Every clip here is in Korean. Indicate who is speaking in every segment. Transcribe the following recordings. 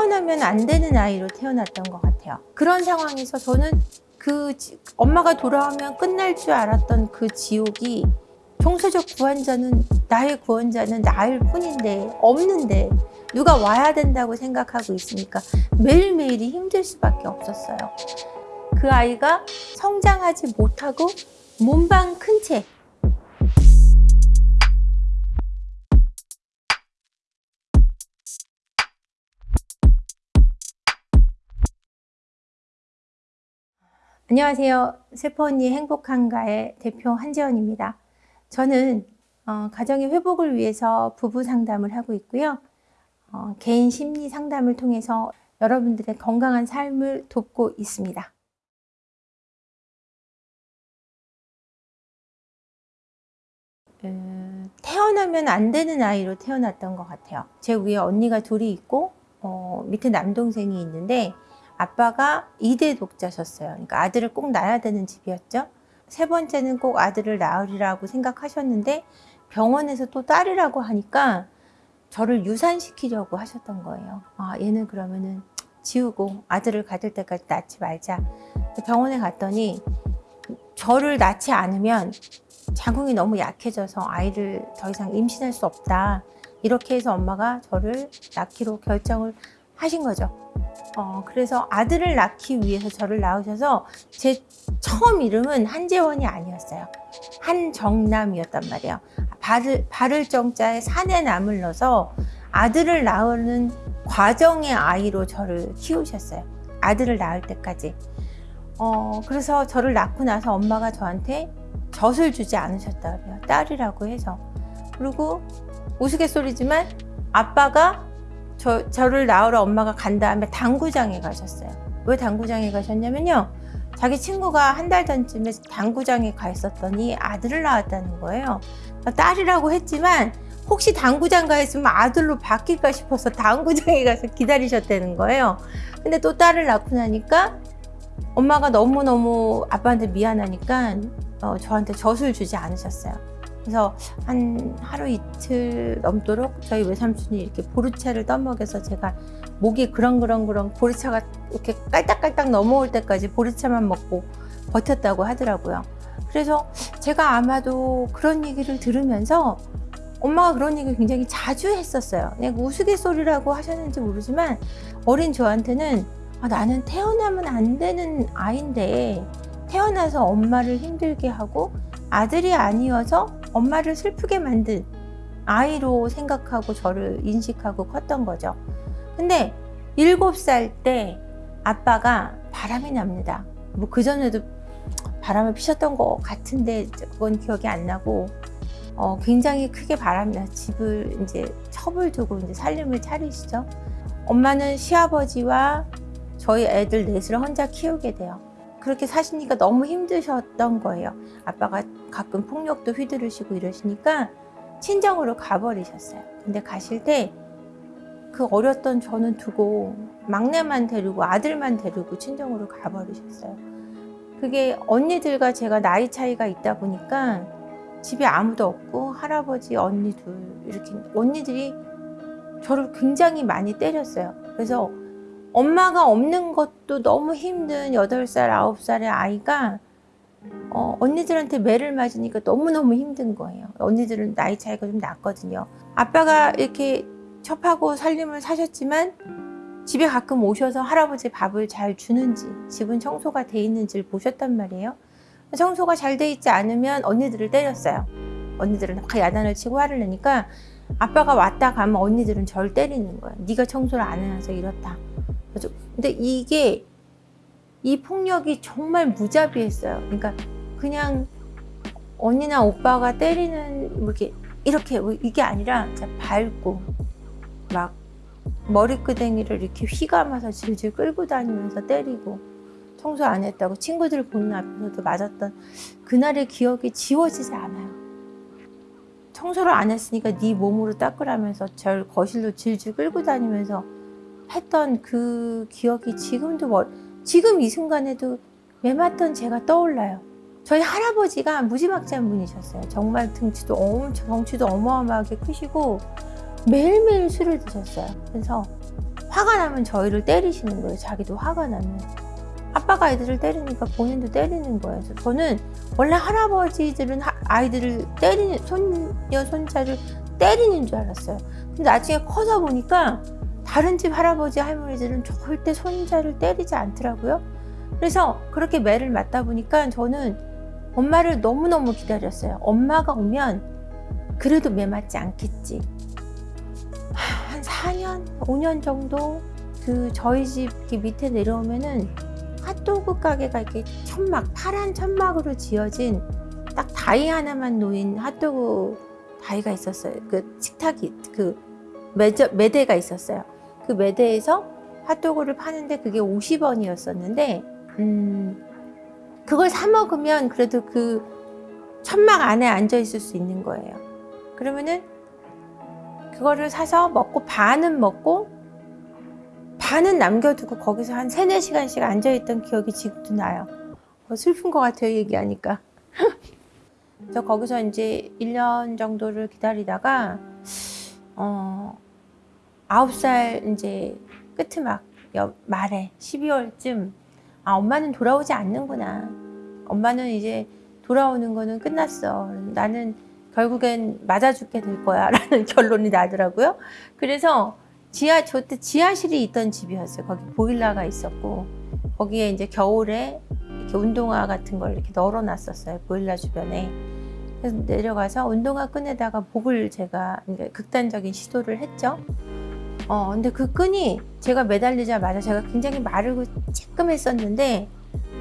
Speaker 1: 태어나면 안 되는 아이로 태어났던 것 같아요. 그런 상황에서 저는 그 지- 엄마가 돌아오면 끝날 줄 알았던 그 지옥이 총체적 구원자는 나의 구원자는 나일 뿐인데 없는데 누가 와야 된다고 생각하고 있으니까 매일매일이 힘들 수밖에 없었어요. 그 아이가 성장하지 못하고 몸방 큰채 안녕하세요. 세포 언니 행복한가의 대표 한재원입니다. 저는 어, 가정의 회복을 위해서 부부 상담을 하고 있고요. 어, 개인 심리 상담을 통해서 여러분들의 건강한 삶을 돕고 있습니다. 음, 태어나면 안 되는 아이로 태어났던 것 같아요. 제 위에 언니가 둘이 있고 어, 밑에 남동생이 있는데 아빠가 2대 독자셨어요. 그러니까 아들을 꼭 낳아야 되는 집이었죠. 세 번째는 꼭 아들을 낳으리라고 생각하셨는데 병원에서 또 딸이라고 하니까 저를 유산시키려고 하셨던 거예요. 아, 얘는 그러면은 지우고 아들을 가질 때까지 낳지 말자. 병원에 갔더니 저를 낳지 않으면 자궁이 너무 약해져서 아이를 더 이상 임신할 수 없다. 이렇게 해서 엄마가 저를 낳기로 결정을 하신 거죠. 어, 그래서 아들을 낳기 위해서 저를 낳으셔서 제 처음 이름은 한재원이 아니었어요. 한정남이었단 말이에요. 발을, 발을 정자에 산에 남을 넣어서 아들을 낳는 과정의 아이로 저를 키우셨어요. 아들을 낳을 때까지. 어, 그래서 저를 낳고 나서 엄마가 저한테 젖을 주지 않으셨다 그래요. 딸이라고 해서. 그리고 우스갯소리지만 아빠가 저, 저를 낳으러 엄마가 간 다음에 당구장에 가셨어요. 왜 당구장에 가셨냐면요. 자기 친구가 한 달 전쯤에 당구장에 가 있었더니 아들을 낳았다는 거예요. 딸이라고 했지만 혹시 당구장 가 있으면 아들로 바뀔까 싶어서 당구장에 가서 기다리셨다는 거예요. 근데 또 딸을 낳고 나니까 엄마가 너무너무 아빠한테 미안하니까 어, 저한테 젖을 주지 않으셨어요. 그래서 한 하루 이틀 넘도록 저희 외삼촌이 이렇게 보르차를 떠먹여서 제가 목이 그렁그렁그렁 보르차가 이렇게 깔딱깔딱 넘어올 때까지 보르차만 먹고 버텼다고 하더라고요. 그래서 제가 아마도 그런 얘기를 들으면서 엄마가 그런 얘기를 굉장히 자주 했었어요. 그냥 우스갯소리라고 하셨는지 모르지만 어린 저한테는 아, 나는 태어나면 안 되는 아이인데 태어나서 엄마를 힘들게 하고 아들이 아니어서 엄마를 슬프게 만든 아이로 생각하고 저를 인식하고 컸던 거죠. 근데 일곱 살 때 아빠가 바람이 납니다. 뭐 그전에도 바람을 피셨던 것 같은데 그건 기억이 안 나고 어, 굉장히 크게 바람이 나 집을 이제 첩을 두고 이제 살림을 차리시죠. 엄마는 시아버지와 저희 애들 넷을 혼자 키우게 돼요. 그렇게 사시니까 너무 힘드셨던 거예요. 아빠가 가끔 폭력도 휘두르시고 이러시니까 친정으로 가버리셨어요. 근데 가실 때 그 어렸던 저는 두고 막내만 데리고 아들만 데리고 친정으로 가버리셨어요. 그게 언니들과 제가 나이 차이가 있다 보니까 집에 아무도 없고 할아버지 언니 둘 이렇게 언니들이 저를 굉장히 많이 때렸어요. 그래서 엄마가 없는 것도 너무 힘든 8살, 9살의 아이가 어, 언니들한테 매를 맞으니까 너무너무 힘든 거예요. 언니들은 나이 차이가 좀 났거든요. 아빠가 이렇게 첩하고 살림을 사셨지만 집에 가끔 오셔서 할아버지 밥을 잘 주는지 집은 청소가 돼 있는지를 보셨단 말이에요. 청소가 잘 돼 있지 않으면 언니들을 때렸어요. 언니들은 막 야단을 치고 화를 내니까 아빠가 왔다 가면 언니들은 저를 때리는 거예요. 네가 청소를 안 해서 이렇다. 근데 이게 이 폭력이 정말 무자비했어요. 그러니까 그냥 언니나 오빠가 때리는 뭐 이렇게 이렇게 이게 아니라 밟고 막 머리끄댕이를 이렇게 휘감아서 질질 끌고 다니면서 때리고 청소 안 했다고 친구들 보는 앞에서도 맞았던 그날의 기억이 지워지지 않아요. 청소를 안 했으니까 네 몸으로 닦으라면서 절 거실로 질질 끌고 다니면서 했던 그 기억이 지금도 멀, 지금 이 순간에도 매맞던 제가 떠올라요. 저희 할아버지가 무지막지한 분이셨어요. 정말 등치도 엄청 덩치도 어마어마하게 크시고 매일매일 술을 드셨어요. 그래서 화가 나면 저희를 때리시는 거예요. 자기도 화가 나면. 아빠가 아이들을 때리니까 본인도 때리는 거예요. 그래서 저는 원래 할아버지들은 하- 아이들을 때리는, 손녀, 손자를 때리는 줄 알았어요. 근데 나중에 커서 보니까 다른 집 할아버지, 할머니들은 절대 손자를 때리지 않더라고요. 그래서 그렇게 매를 맞다 보니까 저는 엄마를 너무너무 기다렸어요. 엄마가 오면 그래도 매 맞지 않겠지. 하, 한 4년, 5년 정도 그 저희 집 밑에 내려오면은 핫도그 가게가 이렇게 천막, 파란 천막으로 지어진 딱 다이 하나만 놓인 핫도그 다이가 있었어요. 그 식탁이, 그 매저, 매대가 있었어요. 그 매대에서 핫도그를 파는데 그게 50원이었었는데, 음, 그걸 사 먹으면 그래도 그 천막 안에 앉아 있을 수 있는 거예요. 그러면은 그거를 사서 먹고 반은 먹고 반은 남겨두고 거기서 한 세네 시간씩 앉아있던 기억이 지금도 나요. 어, 슬픈 것 같아요, 얘기하니까. 저 거기서 이제 1년 정도를 기다리다가, 어, 9살 이제 끄트막, 여- 말에 12월쯤, 아, 엄마는 돌아오지 않는구나. 엄마는 이제 돌아오는 거는 끝났어. 나는 결국엔 맞아 죽게 될 거야. 라는 결론이 나더라고요. 그래서 지하, 저 때 지하실이 있던 집이었어요. 거기 보일러가 있었고, 거기에 이제 겨울에 이렇게 운동화 같은 걸 이렇게 널어 놨었어요. 보일러 주변에. 그래서 내려가서 운동화 끈에다가 복을 제가 극단적인 시도를 했죠. 어, 근데 그 끈이 제가 매달리자마자 제가 굉장히 마르고 찌끔했었는데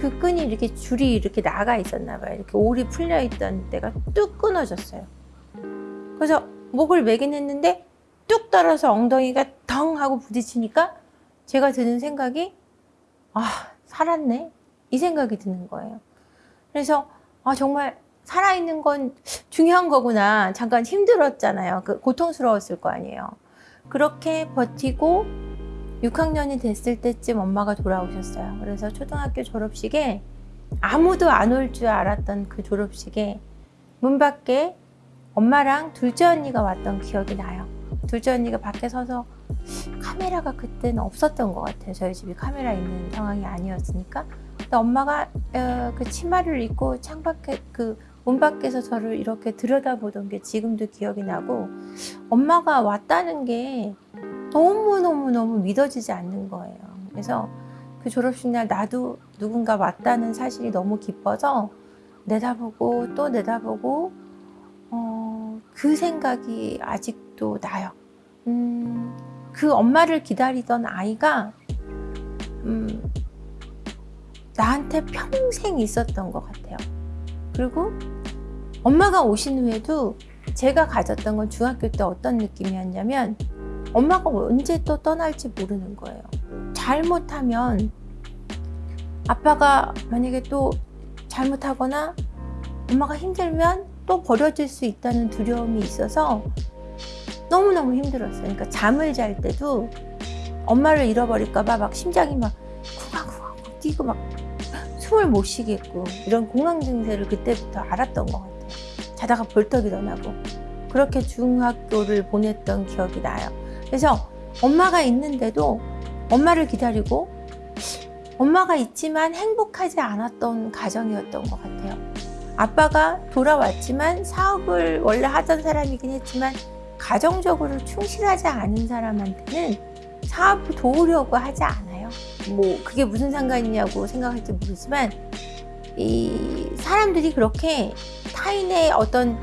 Speaker 1: 그 끈이 이렇게 줄이 이렇게 나가 있었나 봐요. 이렇게 올이 풀려 있던 때가 뚝 끊어졌어요. 그래서 목을 매긴 했는데 뚝 떨어서 엉덩이가 덩 하고 부딪히니까 제가 드는 생각이 아 살았네 이 생각이 드는 거예요. 그래서 아 정말 살아있는 건 중요한 거구나. 잠깐 힘들었잖아요. 그 고통스러웠을 거 아니에요. 그렇게 버티고 6학년이 됐을 때쯤 엄마가 돌아오셨어요. 그래서 초등학교 졸업식에 아무도 안 올 줄 알았던 그 졸업식에 문 밖에 엄마랑 둘째 언니가 왔던 기억이 나요. 둘째 언니가 밖에 서서 카메라가 그때는 없었던 것 같아요. 저희 집이 카메라 있는 상황이 아니었으니까. 근데 엄마가 어, 그 치마를 입고 창밖에 그 문 밖에서 저를 이렇게 들여다보던 게 지금도 기억이 나고 엄마가 왔다는 게 너무너무너무 믿어지지 않는 거예요. 그래서 그 졸업식 날 나도 누군가 왔다는 사실이 너무 기뻐서 내다보고 또 내다보고 어, 그 생각이 아직도 나요. 음, 그 엄마를 기다리던 아이가 음, 나한테 평생 있었던 것 같아요. 그리고 엄마가 오신 후에도 제가 가졌던 건 중학교 때 어떤 느낌이었냐면 엄마가 언제 또 떠날지 모르는 거예요. 잘못하면 아빠가 만약에 또 잘못하거나 엄마가 힘들면 또 버려질 수 있다는 두려움이 있어서 너무너무 힘들었어요. 그러니까 잠을 잘 때도 엄마를 잃어버릴까 봐 막 심장이 막 쿵쾅쿵쾅 뛰고 막 숨을 못 쉬겠고 이런 공황 증세를 그때부터 알았던 것 같아요. 자다가 벌떡 일어나고 그렇게 중학교를 보냈던 기억이 나요. 그래서 엄마가 있는데도 엄마를 기다리고 엄마가 있지만 행복하지 않았던 가정이었던 것 같아요. 아빠가 돌아왔지만 사업을 원래 하던 사람이긴 했지만 가정적으로 충실하지 않은 사람한테는 사업을 도우려고 하지 않아요. 뭐 그게 무슨 상관이냐고 생각할지 모르지만 이 사람들이 그렇게 타인의 어떤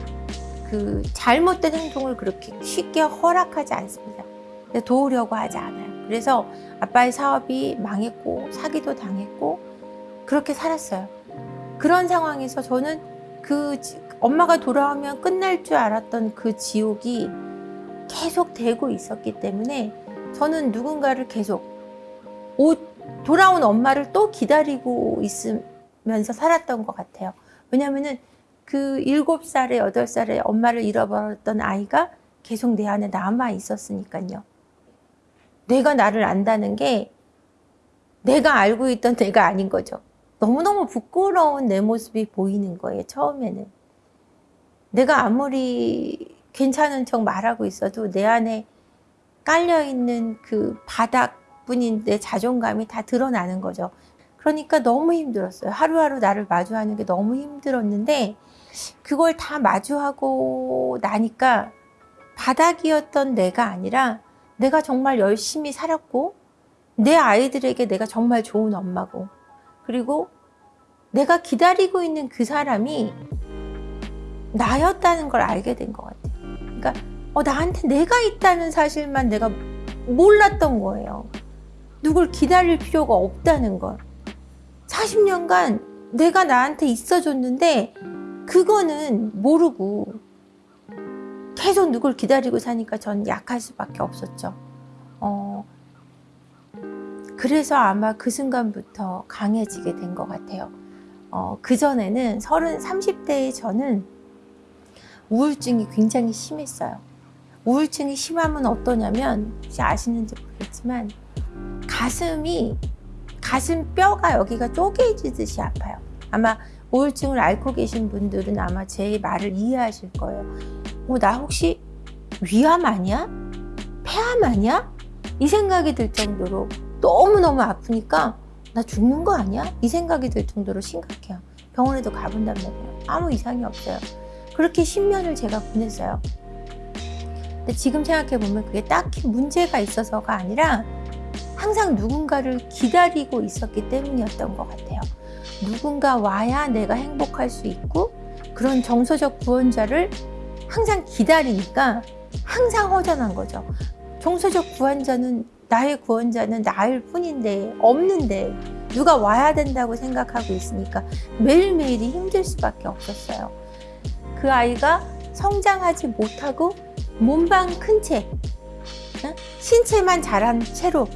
Speaker 1: 그 잘못된 행동을 그렇게 쉽게 허락하지 않습니다. 도우려고 하지 않아요. 그래서 아빠의 사업이 망했고 사기도 당했고 그렇게 살았어요. 그런 상황에서 저는 그 지- 엄마가 돌아오면 끝날 줄 알았던 그 지옥이 계속 되고 있었기 때문에 저는 누군가를 계속 오, 돌아온 엄마를 또 기다리고 있으 면서 살았던 것 같아요. 왜냐하면은 그 일곱 살에 여덟 살에 엄마를 잃어버렸던 아이가 계속 내 안에 남아 있었으니까요. 내가 나를 안다는 게 내가 알고 있던 내가 아닌 거죠. 너무너무 부끄러운 내 모습이 보이는 거예요, 처음에는. 내가 아무리 괜찮은 척 말하고 있어도 내 안에 깔려 있는 그 바닥뿐인 내 자존감이 다 드러나는 거죠. 그러니까 너무 힘들었어요. 하루하루 나를 마주하는 게 너무 힘들었는데 그걸 다 마주하고 나니까 바닥이었던 내가 아니라 내가 정말 열심히 살았고 내 아이들에게 내가 정말 좋은 엄마고 그리고 내가 기다리고 있는 그 사람이 나였다는 걸 알게 된 것 같아요. 그러니까 어, 나한테 내가 있다는 사실만 내가 몰랐던 거예요. 누굴 기다릴 필요가 없다는 걸. 40년간 내가 나한테 있어줬는데 그거는 모르고 계속 누굴 기다리고 사니까 전 약할 수밖에 없었죠. 어, 그래서 아마 그 순간부터 강해지게 된 것 같아요. 어, 그전에는 30, 30대의 저는 우울증이 굉장히 심했어요. 우울증이 심하면 어떠냐면, 혹시 아시는지 모르겠지만, 가슴이, 가슴 뼈가 여기가 쪼개지듯이 아파요. 아마 우울증을 앓고 계신 분들은 아마 제 말을 이해하실 거예요. 어, 나 혹시 위암 아니야? 폐암 아니야? 이 생각이 들 정도로 너무너무 아프니까 나 죽는 거 아니야? 이 생각이 들 정도로 심각해요. 병원에도 가본단 말이에요. 아무 이상이 없어요. 그렇게 10년을 제가 보냈어요. 근데 지금 생각해보면 그게 딱히 문제가 있어서가 아니라 항상 누군가를 기다리고 있었기 때문이었던 것 같아요. 누군가 와야 내가 행복할 수 있고 그런 정서적 구원자를 항상 기다리니까 항상 허전한 거죠. 정서적 구원자는 나의 구원자는 나일 뿐인데 없는데 누가 와야 된다고 생각하고 있으니까 매일매일이 힘들 수밖에 없었어요. 그 아이가 성장하지 못하고 몸방 큰 채, 어? 신체만 자란 채로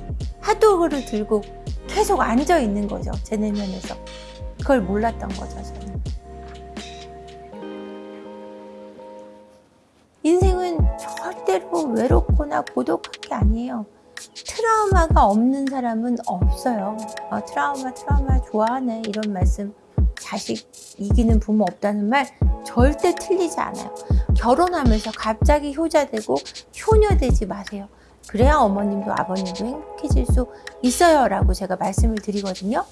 Speaker 1: 핫도그를 들고 계속 앉아 있는 거죠. 제 내면에서. 그걸 몰랐던 거죠, 저는. 인생은 절대로 외롭거나 고독한 게 아니에요. 트라우마가 없는 사람은 없어요. 어, 트라우마, 트라우마 좋아하네. 이런 말씀. 자식 이기는 부모 없다는 말 절대 틀리지 않아요. 결혼하면서 갑자기 효자되고 효녀되지 마세요. 그래야 어머님도 아버님도 행복해질 수 있어요. 라고 제가 말씀을 드리거든요.